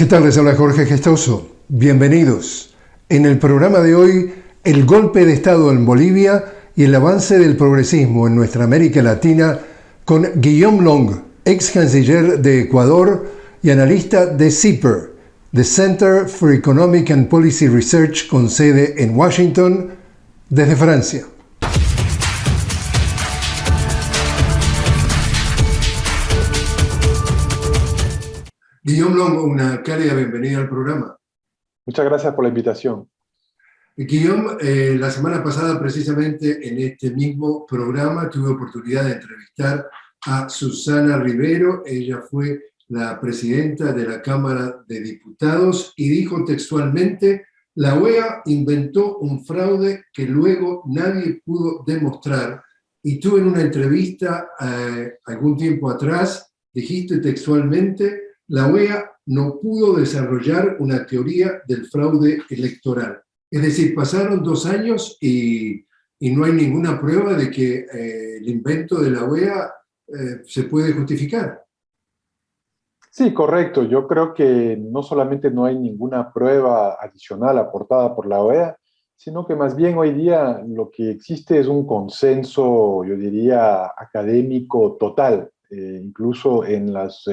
¿Qué tal? Les habla Jorge Gestoso. Bienvenidos. En el programa de hoy, el golpe de Estado en Bolivia y el avance del progresismo en nuestra América Latina con Guillaume Long, ex canciller de Ecuador y analista de CIPER, the Center for Economic and Policy Research con sede en Washington, desde Francia. Guillaume Longo, una cálida bienvenida al programa. Muchas gracias por la invitación. Guillaume, eh, la semana pasada precisamente en este mismo programa tuve oportunidad de entrevistar a Susana Rivero, ella fue la presidenta de la Cámara de Diputados y dijo textualmente, la OEA inventó un fraude que luego nadie pudo demostrar y tú en una entrevista eh, algún tiempo atrás dijiste textualmente la OEA no pudo desarrollar una teoría del fraude electoral. Es decir, pasaron dos años y, no hay ninguna prueba de que eh, el invento de la OEA eh, se puede justificar. Sí, correcto. Yo creo que no solamente no hay ninguna prueba adicional aportada por la OEA, sino que más bien hoy día lo que existe es un consenso, yo diría, académico total, eh, incluso en las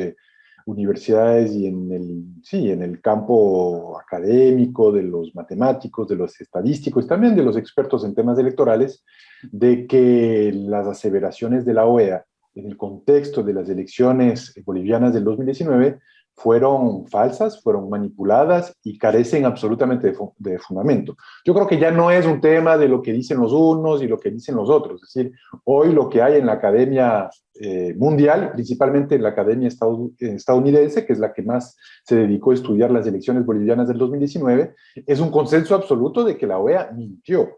universidades y en el, sí, en el campo académico, de los matemáticos, de los estadísticos, también de los expertos en temas electorales, de que las aseveraciones de la OEA en el contexto de las elecciones bolivianas del 2019 fueron falsas, fueron manipuladas y carecen absolutamente de, fundamento. Yo creo que ya no es un tema de lo que dicen los unos y lo que dicen los otros. Es decir, hoy lo que hay en la academia eh, mundial, principalmente en la academia estadounidense, que es la que más se dedicó a estudiar las elecciones bolivianas del 2019, es un consenso absoluto de que la OEA mintió.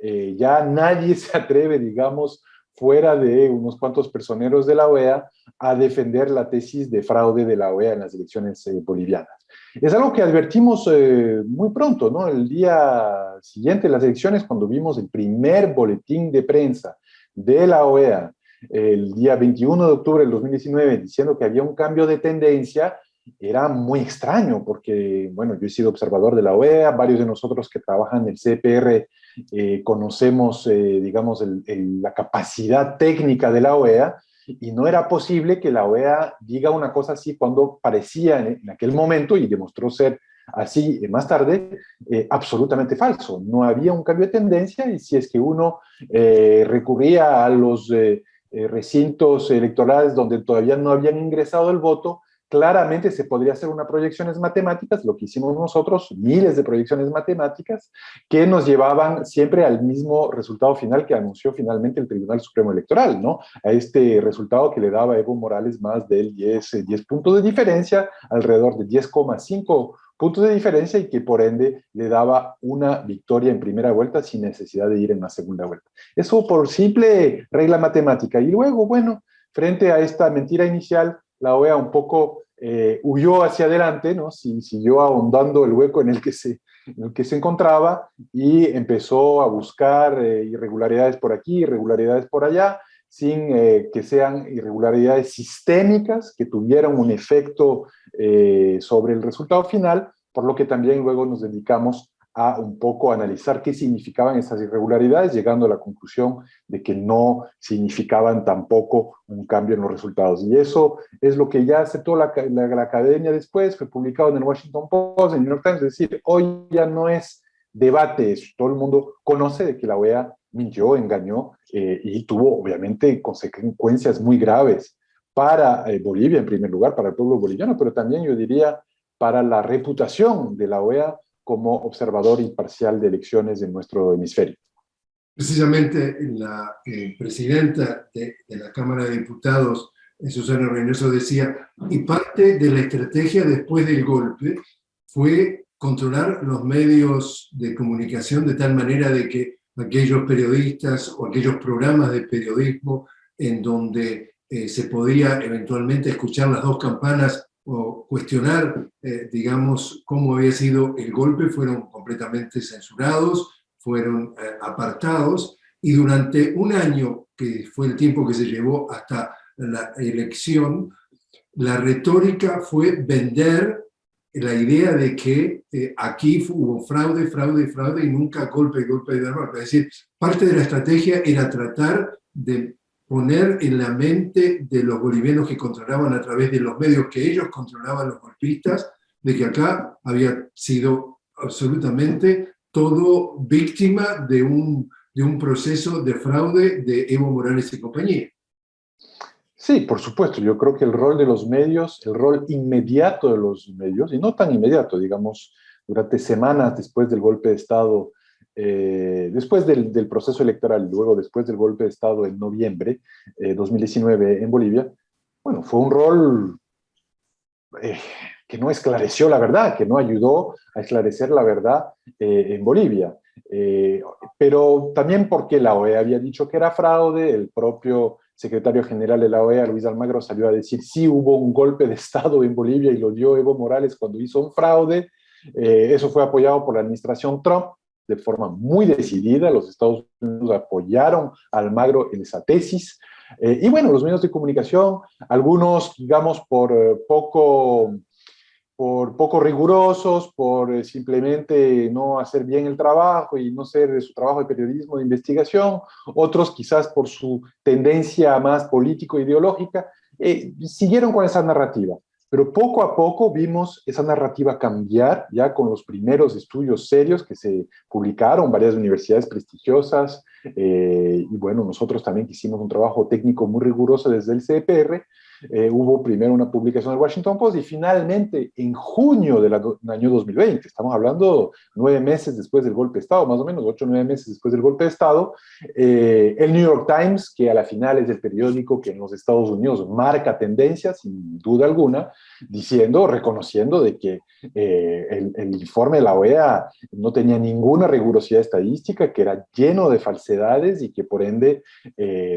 Eh, ya nadie se atreve, digamos, fuera de unos cuantos personeros de la OEA, a defender la tesis de fraude de la OEA en las elecciones eh, bolivianas. Es algo que advertimos eh, muy pronto, ¿no? El día siguiente de las elecciones, cuando vimos el primer boletín de prensa de la OEA, el día 21 de octubre del 2019, diciendo que había un cambio de tendencia, era muy extraño, porque, bueno, yo he sido observador de la OEA, varios de nosotros que trabajan en el CPR eh, conocemos, digamos, la capacidad técnica de la OEA, y no era posible que la OEA diga una cosa así cuando parecía en, aquel momento, y demostró ser así más tarde, eh, absolutamente falso. No había un cambio de tendencia y si es que uno eh, recurría a los eh, recintos electorales donde todavía no habían ingresado el voto, claramente se podría hacer unas proyecciones matemáticas, lo que hicimos nosotros, miles de proyecciones matemáticas, que nos llevaban siempre al mismo resultado final que anunció finalmente el Tribunal Supremo Electoral, ¿no? A este resultado que le daba Evo Morales más del 10, 10 puntos de diferencia, alrededor de 10,5 puntos de diferencia y que por ende le daba una victoria en primera vuelta sin necesidad de ir en la segunda vuelta. Eso por simple regla matemática. Y luego, bueno, frente a esta mentira inicial, la OEA un poco eh, huyó hacia adelante, ¿no? siguió ahondando el hueco en el que se, el que se encontraba y empezó a buscar eh, irregularidades por aquí, irregularidades por allá, sin eh, que sean irregularidades sistémicas que tuvieran un efecto sobre el resultado final, por lo que también luego nos dedicamos a un poco analizar qué significaban esas irregularidades, llegando a la conclusión de que no significaban tampoco un cambio en los resultados. Y eso es lo que ya aceptó la, la, academia después, fue publicado en el Washington Post, en el New York Times, es decir, hoy ya no es debate todo el mundo conoce de que la OEA mintió, engañó eh, y tuvo obviamente consecuencias muy graves para eh, Bolivia en primer lugar, para el pueblo boliviano, pero también yo diría para la reputación de la OEA como observador imparcial de elecciones en nuestro hemisferio. Precisamente la eh, presidenta de, la Cámara de Diputados, eh, Susana Reynoso, decía, y parte de la estrategia después del golpe fue controlar los medios de comunicación de tal manera de que aquellos periodistas o aquellos programas de periodismo en donde eh, se podía eventualmente escuchar las dos campanas o cuestionar, eh, digamos, cómo había sido el golpe, fueron completamente censurados, fueron eh, apartados, y durante un año, que fue el tiempo que se llevó hasta la elección, la retórica fue vender la idea de que eh, aquí hubo fraude, fraude, fraude y nunca golpe, golpe de arma. Es decir, parte de la estrategia era tratar de poner en la mente de los bolivianos que controlaban a través de los medios que ellos controlaban los golpistas, de que acá había sido absolutamente todo víctima de un, de un proceso de fraude de Evo Morales y compañía. Sí, por supuesto. Yo creo que el rol de los medios, el rol inmediato de los medios, y no tan inmediato, digamos, durante semanas después del golpe de Estado, eh, después del, proceso electoral, luego después del golpe de Estado en noviembre de eh, 2019 en Bolivia, bueno, fue un rol eh, que no esclareció la verdad, que no ayudó a esclarecer la verdad en Bolivia. pero también porque la OEA había dicho que era fraude, el propio secretario general de la OEA, Luis Almagro, salió a decir sí hubo un golpe de Estado en Bolivia y lo dio Evo Morales cuando hizo un fraude. Eh, eso fue apoyado por la administración Trump de forma muy decidida. Los Estados Unidos apoyaron a Almagro en esa tesis. Eh, y bueno, los medios de comunicación, algunos, digamos, por eh, poco por poco rigurosos, por eh, simplemente no hacer bien el trabajo y no ser su trabajo de periodismo de investigación, otros quizás por su tendencia más político-ideológica, siguieron con esa narrativa. Pero poco a poco vimos esa narrativa cambiar, ya con los primeros estudios serios que se publicaron, varias universidades prestigiosas, eh, y bueno, nosotros también hicimos un trabajo técnico muy riguroso desde el CPR, eh, hubo primero una publicación del Washington Post y finalmente en junio del año 2020, estamos hablando nueve meses después del golpe de Estado, más o menos ocho o nueve meses después del golpe de Estado, eh, el New York Times, que a la final es el periódico que en los Estados Unidos marca tendencias, sin duda alguna, diciendo, reconociendo de que eh, el, informe de la OEA no tenía ninguna rigurosidad estadística, que era lleno de falsedades y que por ende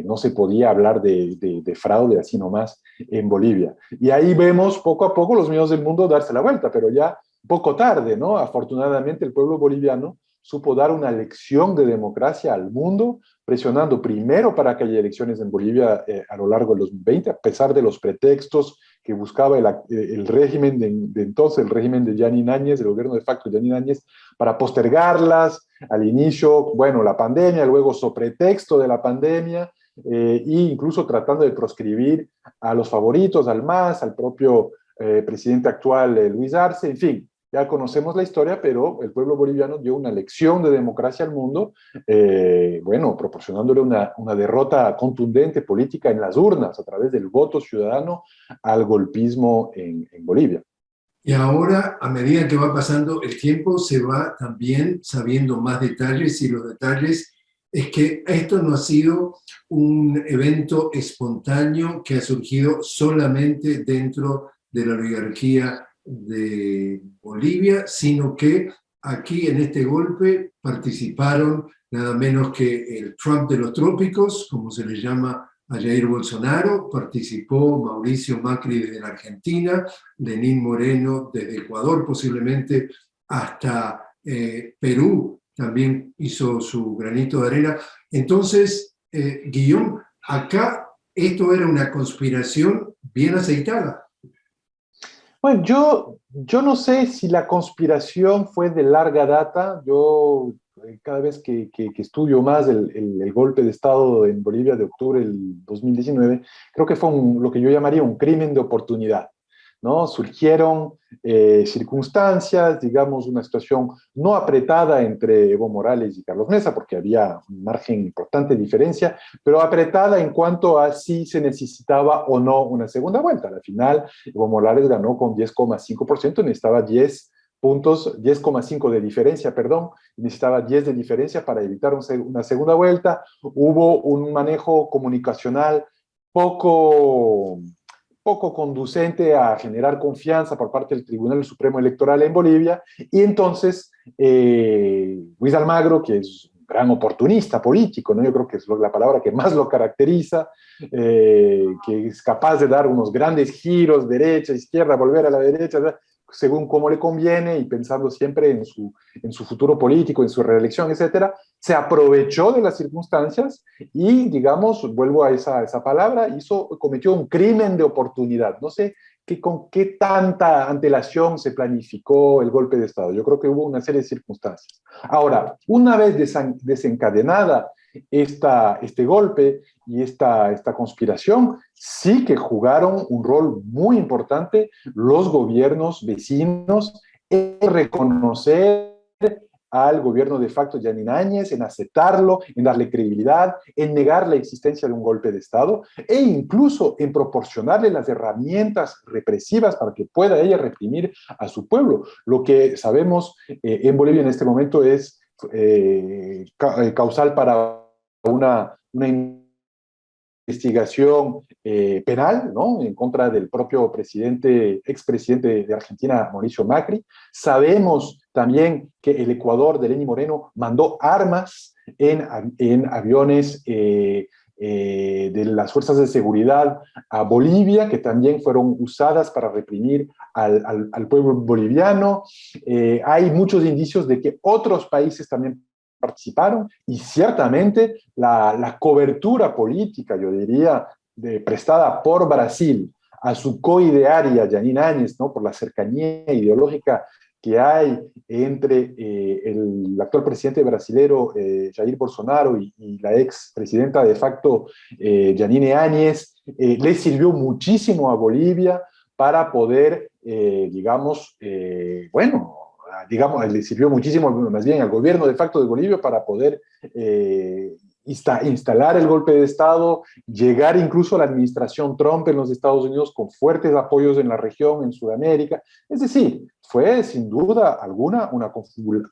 no se podía hablar de, de fraude así nomás en Bolivia. Y ahí vemos poco a poco los medios del mundo darse la vuelta, pero ya poco tarde, ¿no? Afortunadamente el pueblo boliviano supo dar una lección de democracia al mundo, presionando primero para que haya elecciones en Bolivia eh, a lo largo de los 20, a pesar de los pretextos que buscaba el, el régimen de, entonces, el régimen de Yanni Áñez, el gobierno de facto de Yanni Áñez, para postergarlas. Al inicio, bueno, la pandemia, luego so pretexto de la pandemia, e incluso tratando de proscribir a los favoritos, al MAS, al propio eh, presidente actual eh, Luis Arce, en fin, ya conocemos la historia, pero el pueblo boliviano dio una lección de democracia al mundo, bueno, proporcionándole una, una, derrota contundente política en las urnas a través del voto ciudadano al golpismo en, en Bolivia. Y ahora, a medida que va pasando el tiempo, se va también sabiendo más detalles y los detalles es que esto no ha sido un evento espontáneo que ha surgido solamente dentro de la oligarquía de Bolivia, sino que aquí en este golpe participaron nada menos que el Trump de los trópicos, como se le llama a Jair Bolsonaro, participó Mauricio Macri desde la Argentina, Lenín Moreno desde Ecuador, posiblemente hasta eh, Perú, también hizo su granito de arena. Entonces, eh, acá esto era una conspiración bien aceitada. Bueno, yo, yo no sé si la conspiración fue de larga data. Yo eh, cada vez que, que, estudio más el, el, golpe de Estado en Bolivia de octubre del 2019, creo que fue lo que yo llamaría un crimen de oportunidad. ¿No? Surgieron eh, circunstancias, digamos, una situación no apretada entre Evo Morales y Carlos Mesa, porque había un margen importante de diferencia, pero apretada en cuanto a si se necesitaba o no una segunda vuelta. Al final, Evo Morales ganó con 10,5%, necesitaba 10 puntos, 10,5 de diferencia, perdón, necesitaba 10 de diferencia para evitar una segunda vuelta. Hubo un manejo comunicacional poco poco conducente a generar confianza por parte del Tribunal Supremo Electoral en Bolivia, y entonces eh, Luis Almagro, que es un gran oportunista político, ¿no? yo creo que es la palabra que más lo caracteriza, eh, que es capaz de dar unos grandes giros, derecha, izquierda, volver a la derecha, según cómo le conviene y pensando siempre en su, en su futuro político, en su reelección, etcétera, se aprovechó de las circunstancias y, digamos, vuelvo a esa, esa palabra, hizo, cometió un crimen de oportunidad. No sé que con qué tanta antelación se planificó el golpe de Estado. Yo creo que hubo una serie de circunstancias. Ahora, una vez desencadenada esta, este golpe y esta, esta conspiración, sí que jugaron un rol muy importante los gobiernos vecinos en reconocer al gobierno de facto Yanin Áñez, en aceptarlo, en darle credibilidad, en negar la existencia de un golpe de Estado e incluso en proporcionarle las herramientas represivas para que pueda ella reprimir a su pueblo. Lo que sabemos eh, en Bolivia en este momento es eh, eh, causal para una, investigación eh, penal ¿no? en contra del propio presidente, expresidente de Argentina, Mauricio Macri. Sabemos también que el Ecuador de Lenín Moreno mandó armas en, en aviones eh, eh, de las fuerzas de seguridad a Bolivia, que también fueron usadas para reprimir al, al, pueblo boliviano. hay muchos indicios de que otros países también participaron y ciertamente la, la cobertura política, yo diría, de, prestada por Brasil a su coidearia, Janine Áñez, ¿no? por la cercanía ideológica que hay entre eh, el actual presidente brasilero eh, Jair Bolsonaro y, la ex presidenta de facto eh, Janine Áñez, eh, le sirvió muchísimo a Bolivia para poder, digamos, bueno, digamos, le sirvió muchísimo más bien al gobierno de facto de Bolivia para poder eh, instalar el golpe de Estado, llegar incluso a la administración Trump en los Estados Unidos con fuertes apoyos en la región, en Sudamérica. Es decir, fue sin duda alguna una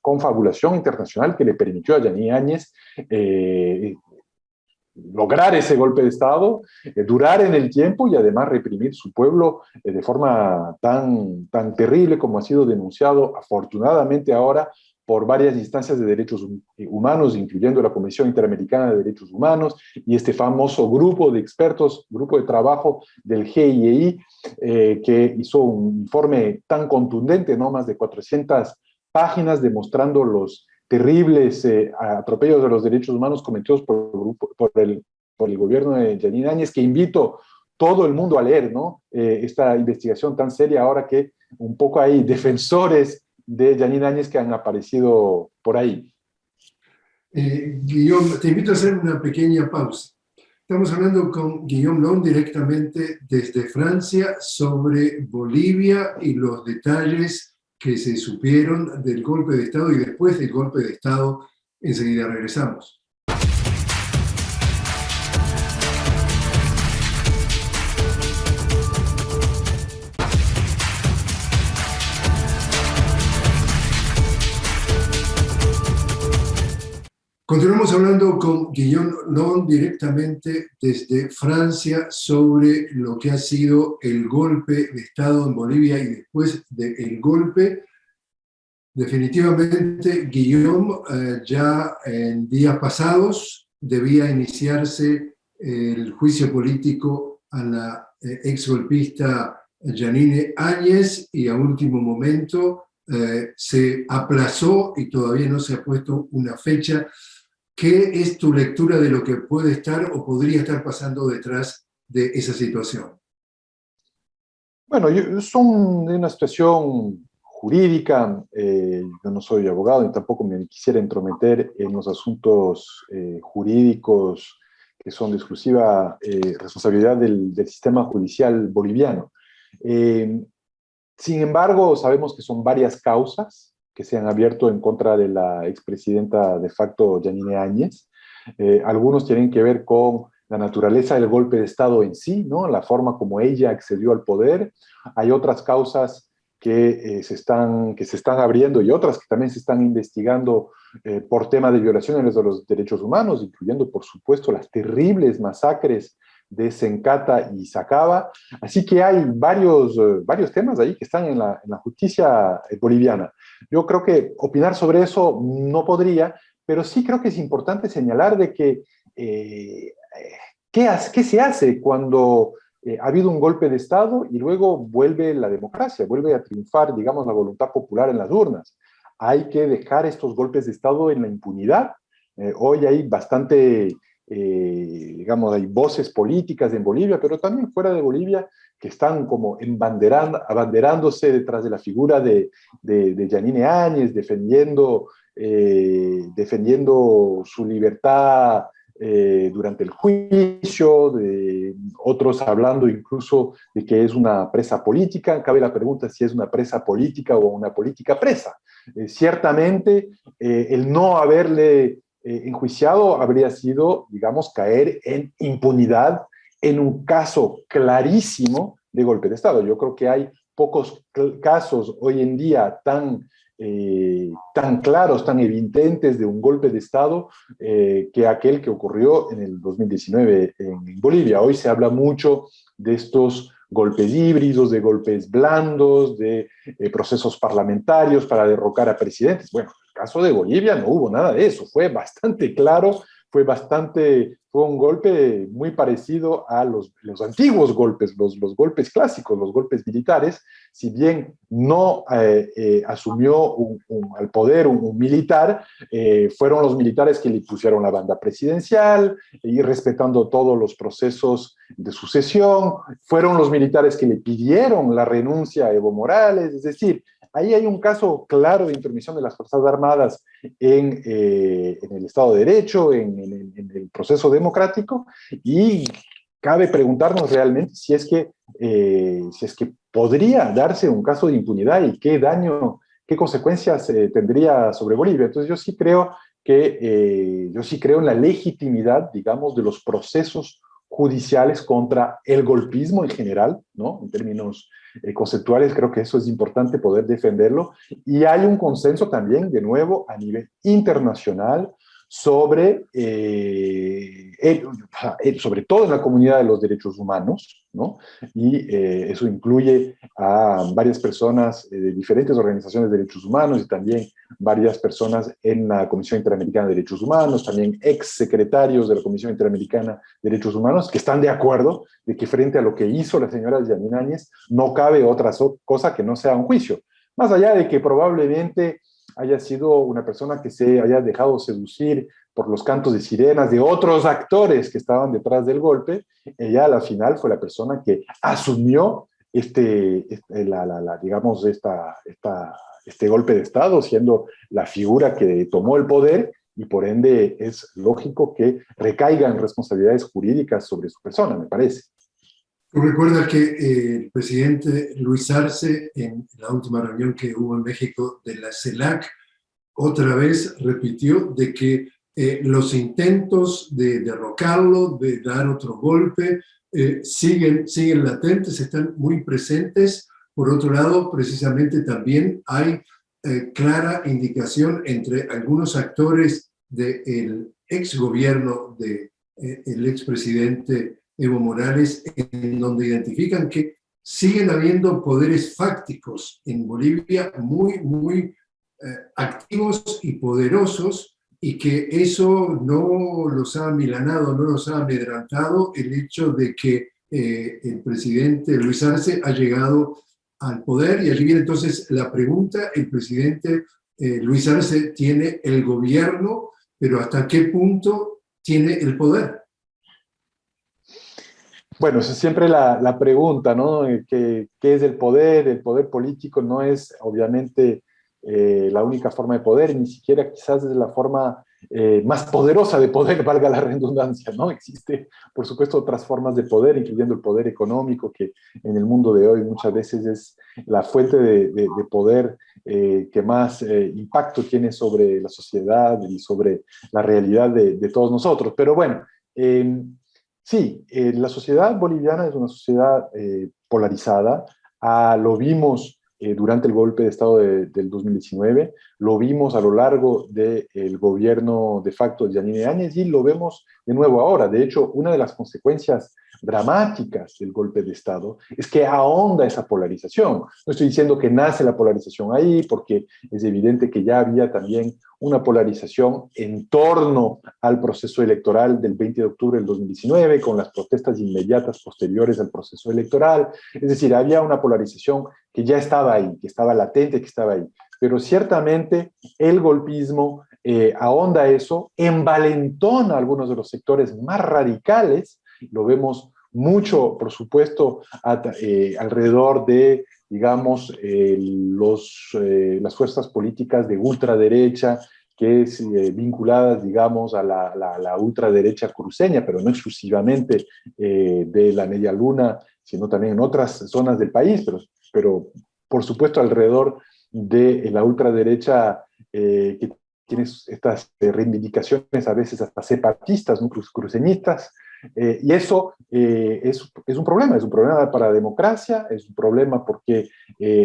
confabulación internacional que le permitió a Yaní Áñez eh, lograr ese golpe de Estado, eh, durar en el tiempo y además reprimir su pueblo eh, de forma tan, tan terrible como ha sido denunciado afortunadamente ahora por varias instancias de derechos humanos, incluyendo la Comisión Interamericana de Derechos Humanos y este famoso grupo de expertos, grupo de trabajo del GIEI, eh, que hizo un informe tan contundente, no más de 400 páginas, demostrando los terribles eh, atropellos de los derechos humanos cometidos por, por, el, por el gobierno de Janine Áñez, que invito todo el mundo a leer, ¿no? Eh, esta investigación tan seria ahora que un poco hay defensores de Janine Áñez que han aparecido por ahí. Eh, Guillaume, te invito a hacer una pequeña pausa. Estamos hablando con Guillaume Long directamente desde Francia sobre Bolivia y los detalles que se supieron del golpe de Estado y después del golpe de Estado, enseguida regresamos. Continuamos hablando con Guillaume Non directamente desde Francia sobre lo que ha sido el golpe de Estado en Bolivia y después del golpe. Definitivamente, Guillaume, eh, ya en días pasados debía iniciarse el juicio político a la eh, exgolpista Janine Áñez y a último momento eh, se aplazó y todavía no se ha puesto una fecha ¿Qué es tu lectura de lo que puede estar o podría estar pasando detrás de esa situación? Bueno, yo, son de una situación jurídica, eh, yo no soy abogado y tampoco me quisiera entrometer en los asuntos eh, jurídicos que son de exclusiva eh, responsabilidad del, del, sistema judicial boliviano. sin embargo, sabemos que son varias causas, que se han abierto en contra de la expresidenta de facto Janine Áñez. Eh, algunos tienen que ver con la naturaleza del golpe de Estado en sí, ¿no? la forma como ella accedió al poder. Hay otras causas que, eh, se, están, que se están abriendo y otras que también se están investigando eh, por tema de violaciones de los derechos humanos, incluyendo, por supuesto, las terribles masacres de Sencata y Sacaba. Así que hay varios, varios temas ahí que están en la, en la justicia boliviana. Yo creo que opinar sobre eso no podría, pero sí creo que es importante señalar de que eh, ¿qué, ¿qué, se hace cuando eh, ha habido un golpe de Estado y luego vuelve la democracia, vuelve a triunfar, digamos, la voluntad popular en las urnas? Hay que dejar estos golpes de Estado en la impunidad. Eh, hoy hay bastante eh, digamos, hay voces políticas en Bolivia, pero también fuera de Bolivia, que están como abanderándose detrás de la figura de, de, Janine Áñez, defendiendo, eh, defendiendo su libertad eh, durante el juicio, de otros hablando incluso de que es una presa política. Cabe la pregunta si es una presa política o una política presa. Eh, ciertamente, eh, el no haberle enjuiciado habría sido, digamos, caer en impunidad en un caso clarísimo de golpe de Estado. Yo creo que hay pocos casos hoy en día tan eh, tan claros, tan evidentes de un golpe de Estado eh, que aquel que ocurrió en el 2019 en, Bolivia. Hoy se habla mucho de estos golpes híbridos, de golpes blandos, de eh, procesos parlamentarios para derrocar a presidentes. Bueno, caso de Bolivia no hubo nada de eso, fue bastante claro fue bastante, fue un golpe muy parecido a los, los antiguos golpes, los, los, golpes clásicos, los golpes militares, si bien no eh, eh, asumió al poder un, militar, eh, fueron los militares que le pusieron la banda presidencial y respetando todos los procesos de sucesión, fueron los militares que le pidieron la renuncia a Evo Morales, es decir, Ahí hay un caso claro de intermisión de las Fuerzas Armadas en, eh, el Estado de Derecho, en, el proceso democrático, y cabe preguntarnos realmente si es que, eh, si es que podría darse un caso de impunidad y qué daño, qué consecuencias eh, tendría sobre Bolivia. Entonces yo sí creo que, yo sí creo en la legitimidad, digamos, de los procesos judiciales contra el golpismo en general, ¿no? En términos eh, conceptuales, creo que eso es importante poder defenderlo. Y hay un consenso también, de nuevo, a nivel internacional, sobre, eh, sobre todo la comunidad de los derechos humanos, ¿no? y eh, eso incluye a varias personas de diferentes organizaciones de derechos humanos y también varias personas en la Comisión Interamericana de Derechos Humanos, también ex secretarios de la Comisión Interamericana de Derechos Humanos, que están de acuerdo de que frente a lo que hizo la señora Yanine Áñez, no cabe otra cosa que no sea un juicio. Más allá de que probablemente haya sido una persona que se haya dejado seducir por los cantos de sirenas de otros actores que estaban detrás del golpe, ella a la final fue la persona que asumió este, este la, digamos, esta, esta, este golpe de Estado, siendo la figura que tomó el poder y por ende es lógico que recaigan responsabilidades jurídicas sobre su persona, me parece. ¿Tú recuerdas que eh, el presidente Luis Arce, en la última reunión que hubo en México de la CELAC, otra vez repitió de que eh, los intentos de derrocarlo, de dar otro golpe, eh, siguen, siguen latentes, están muy presentes. Por otro lado, precisamente también hay clara indicación entre algunos actores del ex gobierno del de, expresidente Evo Morales, en donde identifican que siguen habiendo poderes fácticos en Bolivia muy, muy eh, activos y poderosos y que eso no los ha milanado, no los ha amedrantado el hecho de que eh, el presidente Luis Arce ha llegado al poder y allí viene entonces la pregunta, el presidente eh, Luis Arce tiene el gobierno, pero ¿hasta qué punto tiene el poder? Bueno, es siempre la, pregunta, ¿no? Eh, ¿Qué, es el poder? El poder político no es, obviamente, eh, la única forma de poder, ni siquiera quizás es la forma eh, más poderosa de poder, valga la redundancia, ¿no? Existe, por supuesto, otras formas de poder, incluyendo el poder económico, que en el mundo de hoy muchas veces es la fuente de, poder que más impacto tiene sobre la sociedad y sobre la realidad de, de todos nosotros. Pero bueno, Sí, eh, la sociedad boliviana es una sociedad eh, polarizada. Ah, lo vimos eh, durante el golpe de Estado del 2019, lo vimos a lo largo del gobierno de facto de Yanine Áñez y lo vemos de nuevo ahora. De hecho, una de las consecuencias dramáticas del golpe de Estado es que ahonda esa polarización. No estoy diciendo que nace la polarización ahí, porque es evidente que ya había también una polarización en torno al proceso electoral del 20 de octubre del 2019, con las protestas inmediatas posteriores al proceso electoral. Es decir, había una polarización que ya estaba ahí, que estaba latente, que estaba ahí. Pero ciertamente el golpismo eh, ahonda eso, envalentona algunos de los sectores más radicales, lo vemos mucho, por supuesto, eh, alrededor de, digamos, los, las fuerzas políticas de ultraderecha, que es vinculadas, digamos, a la, ultraderecha cruceña, pero no exclusivamente de la media luna, sino también en otras zonas del país, pero, pero por supuesto alrededor de la ultraderecha eh, que tiene estas eh, reivindicaciones a veces hasta separatistas, cruceñistas, eh, y eso es, es, un problema, es un problema para la democracia, es un problema porque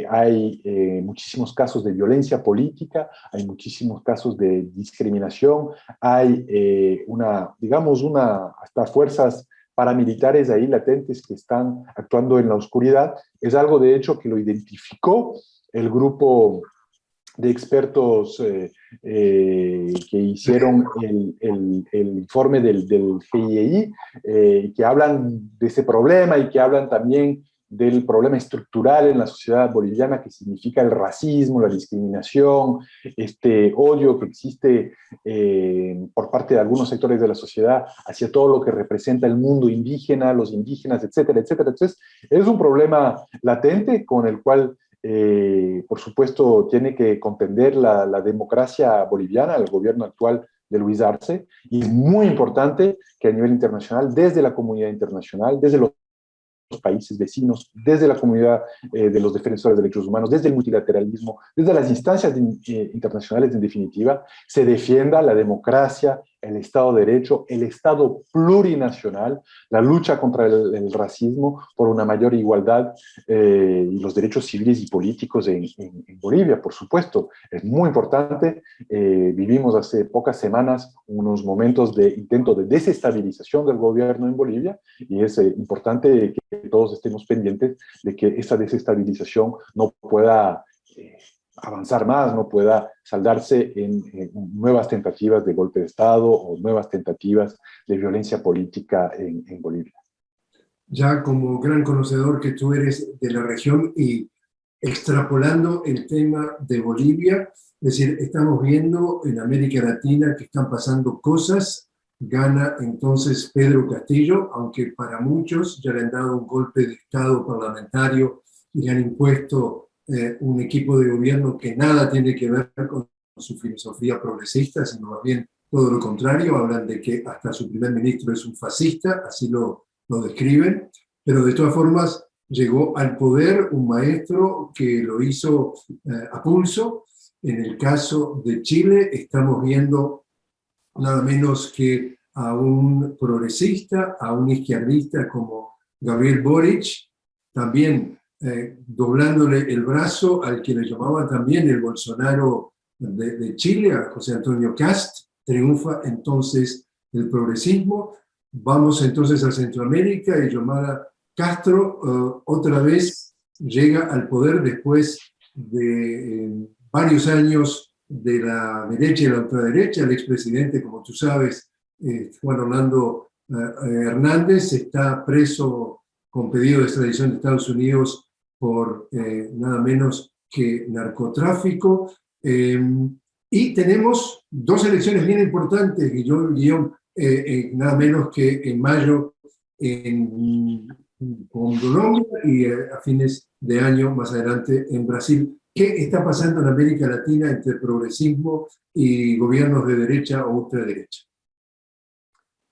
hay muchísimos casos de violencia política, hay muchísimos casos de discriminación, hay una, digamos, una, hasta fuerzas paramilitares ahí latentes que están actuando en la oscuridad. Es algo, de hecho, que lo identificó el grupo de expertos eh, eh, que hicieron el, informe del, del GIEI, eh, que hablan de ese problema y que hablan también del problema estructural en la sociedad boliviana que significa el racismo, la discriminación, este odio que existe eh, por parte de algunos sectores de la sociedad hacia todo lo que representa el mundo indígena, los indígenas, etcétera, etcétera. Entonces, es un problema latente con el cual, eh, por supuesto, tiene que contender la, democracia boliviana, el gobierno actual de Luis Arce, y es muy importante que a nivel internacional, desde la comunidad internacional, desde los países vecinos, desde la comunidad eh, de los defensores de derechos humanos, desde el multilateralismo, desde las instancias eh, internacionales en definitiva, se defienda la democracia, el Estado de Derecho, el Estado plurinacional, la lucha contra el, racismo por una mayor igualdad eh, y los derechos civiles y políticos en, Bolivia, por supuesto. Es muy importante. Eh, vivimos hace pocas semanas unos momentos de intento de desestabilización del gobierno en Bolivia y es eh, importante que todos estemos pendientes de que esa desestabilización no pueda avanzar más, no pueda saldarse en, nuevas tentativas de golpe de Estado o nuevas tentativas de violencia política en, Bolivia. Ya como gran conocedor que tú eres de la región y extrapolando el tema de Bolivia, es decir, estamos viendo en América Latina que están pasando cosas, gana entonces Pedro Castillo, aunque para muchos ya le han dado un golpe de Estado parlamentario y le han impuesto eh, un equipo de gobierno que nada tiene que ver con su filosofía progresista, sino más bien todo lo contrario, hablan de que hasta su primer ministro es un fascista, así lo, lo describen, pero de todas formas llegó al poder un maestro que lo hizo eh, a pulso. En el caso de Chile estamos viendo nada menos que a un progresista, a un izquierdista como Gabriel Boric, también eh, doblándole el brazo al que le llamaban también el Bolsonaro de, Chile, a José Antonio Cast, triunfa entonces el progresismo, vamos entonces a Centroamérica y llamada Castro eh, otra vez llega al poder después de eh, varios años de la derecha y la ultraderecha, el expresidente, como tú sabes, Juan Orlando Hernández, está preso con pedido de extradición de Estados Unidos por eh, nada menos que narcotráfico. Em, y tenemos dos elecciones bien importantes, Guillón, eh, eh, nada menos que en mayo en, Colombia y a fines de año más adelante en Brasil. ¿Qué está pasando en América Latina entre progresismo y gobiernos de derecha o ultraderecha?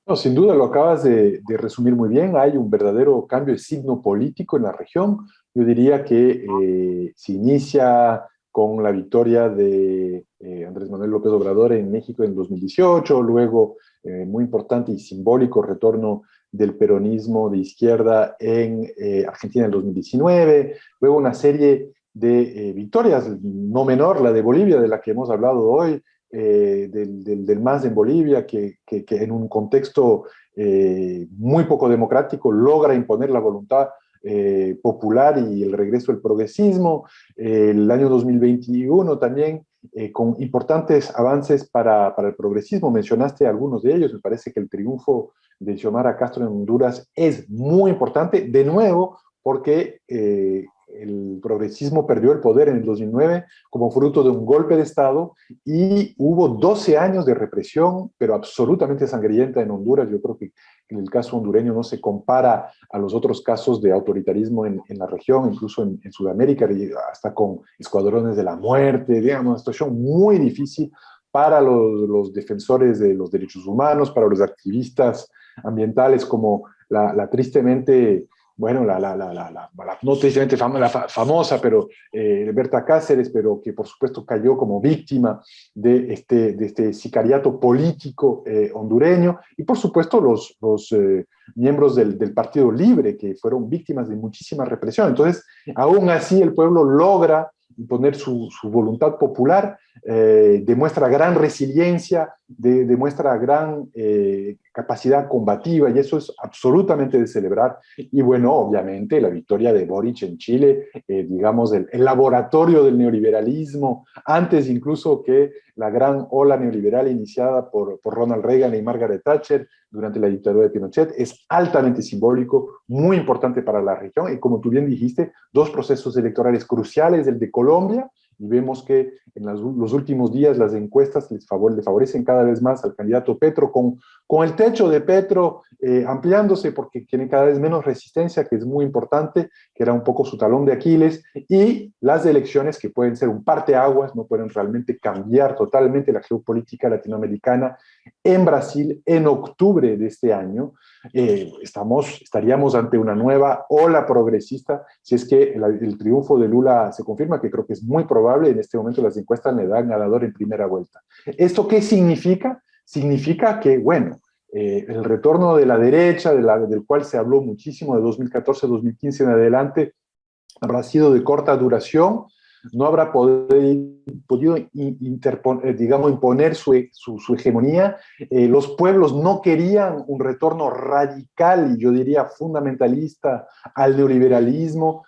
No, sin duda lo acabas de, de, resumir muy bien. Hay un verdadero cambio de signo político en la región. Yo diría que eh, se inicia con la victoria de eh, Andrés Manuel López Obrador en México en 2018, luego eh, muy importante y simbólico retorno del peronismo de izquierda en Argentina en 2019, luego una serie de victorias, no menor, la de Bolivia, de la que hemos hablado hoy, del, del, MAS en Bolivia, que, que, que en un contexto muy poco democrático logra imponer la voluntad eh, popular y el regreso del progresismo, el año 2021 también eh, con importantes avances para, para, el progresismo, mencionaste algunos de ellos, me parece que el triunfo de Xiomara Castro en Honduras es muy importante, de nuevo, porque eh, el progresismo perdió el poder en el 2009 como fruto de un golpe de Estado y hubo 12 años de represión, pero absolutamente sangrienta en Honduras. Yo creo que en el caso hondureño no se compara a los otros casos de autoritarismo en, la región, incluso en, Sudamérica, hasta con escuadrones de la muerte, digamos, una situación muy difícil para los, defensores de los derechos humanos, para los activistas ambientales como la tristemente bueno, la, la, la, la, no tristemente la famosa, pero eh, Berta Cáceres, pero que por supuesto cayó como víctima de este, de este sicariato político eh, hondureño, y por supuesto los, los eh, miembros del, del, Partido Libre, que fueron víctimas de muchísima represión. Entonces, aún así el pueblo logra imponer su, su voluntad popular, eh, demuestra gran resiliencia, demuestra gran eh, capacidad combativa y eso es absolutamente de celebrar. Y bueno, obviamente la victoria de Boric en Chile, eh, digamos, el, el, laboratorio del neoliberalismo, antes incluso que la gran ola neoliberal iniciada por, por Ronald Reagan y Margaret Thatcher durante la dictadura de Pinochet, es altamente simbólico, muy importante para la región y como tú bien dijiste, dos procesos electorales cruciales, el de Colombia y vemos que en los últimos días las encuestas les le favorecen cada vez más al candidato Petro, con, con el techo de Petro eh, ampliándose porque tiene cada vez menos resistencia, que es muy importante, que era un poco su talón de Aquiles, y las elecciones que pueden ser un parteaguas, no pueden realmente cambiar totalmente la geopolítica latinoamericana en Brasil en octubre de este año, eh, estamos, estaríamos ante una nueva ola progresista si es que el, triunfo de Lula se confirma, que creo que es muy probable, en este momento las encuestas le dan ganador en primera vuelta. ¿Esto qué significa? Significa que, bueno, eh, el retorno de la derecha, del cual se habló muchísimo de 2014-2015 en adelante, habrá sido de corta duración, no habrá podido eh, imponer su, hegemonía. Eh, los pueblos no querían un retorno radical y yo diría fundamentalista al neoliberalismo,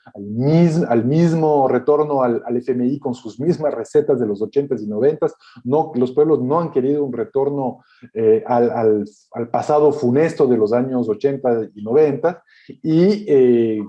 al, mismo retorno al, FMI con sus mismas recetas de los 80s y 90s. No, los pueblos no han querido un retorno eh, al, pasado funesto de los años 80 y 90 y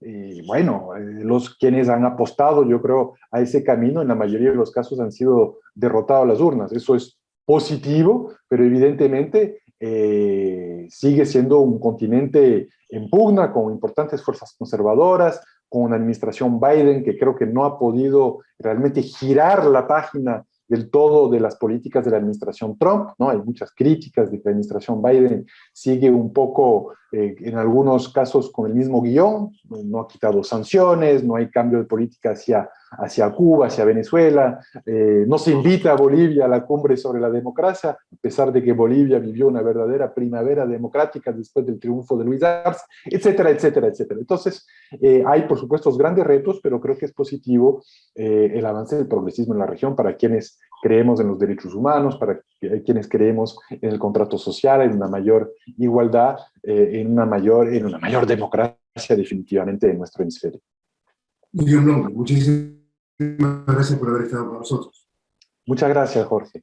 y bueno, eh, los quienes han apostado, yo creo, a ese camino, en la mayoría de los casos han sido derrotados las urnas. Eso es positivo, pero evidentemente eh, sigue siendo un continente en pugna, con importantes fuerzas conservadoras, con una administración Biden que creo que no ha podido realmente girar la página del todo de las políticas de la administración Trump, ¿no? Hay muchas críticas de que la administración Biden sigue un poco, eh, en algunos casos, con el mismo guion, no ha quitado sanciones, no hay cambio de política hacia hacia Cuba, hacia Venezuela, eh, no se invita a Bolivia a la cumbre sobre la democracia, a pesar de que Bolivia vivió una verdadera primavera democrática después del triunfo de Luis Arce, etcétera, etcétera, etcétera. Entonces, eh, hay por supuesto grandes retos, pero creo que es positivo eh, el avance del progresismo en la región para quienes creemos en los derechos humanos, para quienes creemos en el contrato social, en una mayor igualdad, en, una mayor, en una mayor democracia definitivamente en nuestro hemisferio. Muchísimas gracias por haber estado con nosotros. Muchas gracias, Jorge.